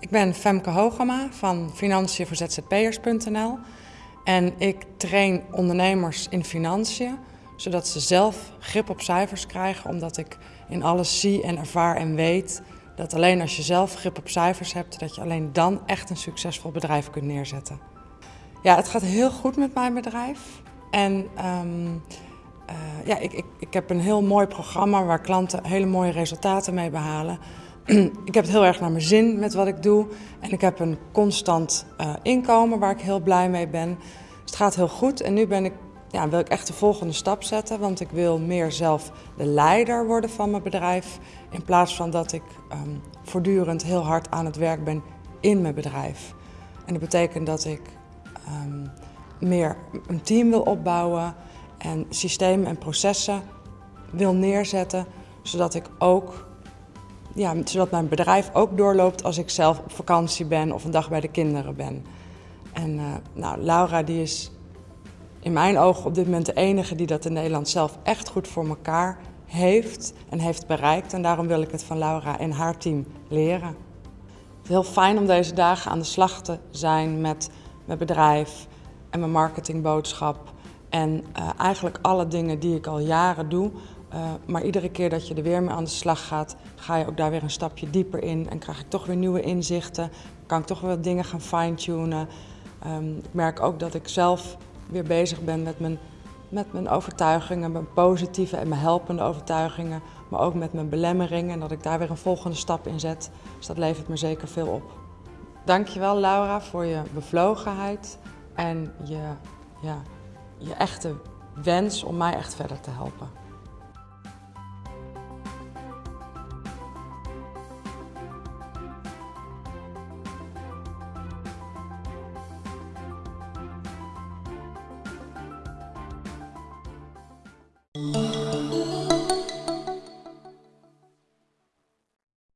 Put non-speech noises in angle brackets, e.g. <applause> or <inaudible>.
Ik ben Femke Hogema van Financiën voor ZZP'ers.nl en ik train ondernemers in financiën zodat ze zelf grip op cijfers krijgen omdat ik in alles zie en ervaar en weet dat alleen als je zelf grip op cijfers hebt, dat je alleen dan echt een succesvol bedrijf kunt neerzetten. Ja, het gaat heel goed met mijn bedrijf en um, uh, ja, ik, ik, ik heb een heel mooi programma waar klanten hele mooie resultaten mee behalen. <clears throat> ik heb het heel erg naar mijn zin met wat ik doe. En ik heb een constant uh, inkomen waar ik heel blij mee ben. Dus het gaat heel goed. En nu ben ik, ja, wil ik echt de volgende stap zetten. Want ik wil meer zelf de leider worden van mijn bedrijf. In plaats van dat ik um, voortdurend heel hard aan het werk ben in mijn bedrijf. En dat betekent dat ik um, meer een team wil opbouwen en systemen en processen wil neerzetten, zodat ik ook ja, zodat mijn bedrijf ook doorloopt als ik zelf op vakantie ben of een dag bij de kinderen ben. En uh, nou, Laura die is in mijn ogen op dit moment de enige die dat in Nederland zelf echt goed voor elkaar heeft en heeft bereikt. En daarom wil ik het van Laura en haar team leren. Het is heel fijn om deze dagen aan de slag te zijn met mijn bedrijf en mijn marketingboodschap. En uh, eigenlijk alle dingen die ik al jaren doe. Uh, maar iedere keer dat je er weer mee aan de slag gaat, ga je ook daar weer een stapje dieper in. En krijg ik toch weer nieuwe inzichten. Kan ik toch weer dingen gaan fine-tunen. Um, ik merk ook dat ik zelf weer bezig ben met mijn, met mijn overtuigingen, mijn positieve en mijn helpende overtuigingen. Maar ook met mijn belemmeringen en dat ik daar weer een volgende stap in zet. Dus dat levert me zeker veel op. Dankjewel Laura voor je bevlogenheid en je, ja, je echte wens om mij echt verder te helpen. you.